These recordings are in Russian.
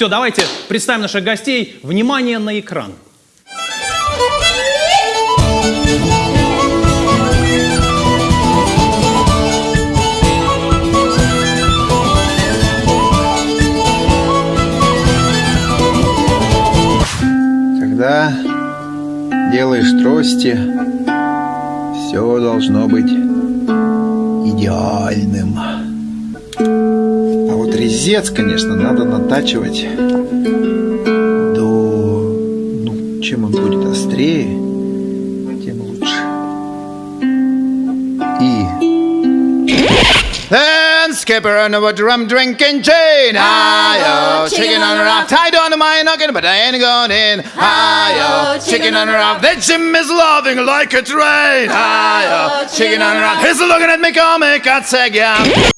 Все, давайте представим наших гостей. Внимание на экран. Когда делаешь трости, все должно быть идеальным. А резец, конечно, надо натачивать до... Ну, чем он будет острее, тем лучше. И... Then skipper on a drum drinking chain. Hi-yo, chicken on a. Tied on to my noggin, but I ain't going in. Hi-yo, chicken on a rock. That Jim is loving like a train. Hi-yo, chicken on a rock. He's looking at me comic, I'd say, yeah.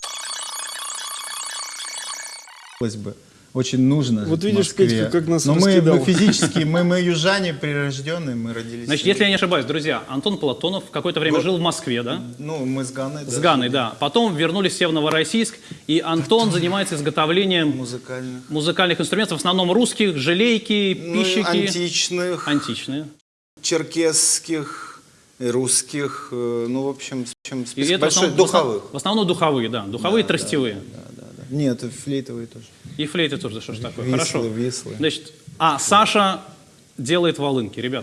Хотелось бы. Очень нужно. Вот видишь, Москве. Петька, как нас Но мы, мы физически, мы, мы южане прирожденные, мы родились. Значит, если я не ошибаюсь, друзья, Антон Платонов какое-то время жил в Москве, да? Ну, мы с Ганой. С Ганой, да. Потом вернулись все в Новороссийск, и Антон занимается изготовлением Музыкально. музыкальных инструментов, в основном русских, желейки, Ну, пищики. античных, Античные. черкесских, русских, э, ну, в общем, И список это в большой, основном, духовых. В основном духовые, да. Духовые тростевые. Нет, флейтовые тоже. И флейты тоже, что ж такое. Вислы, Хорошо. вислы. Значит, а Саша делает волынки, ребят.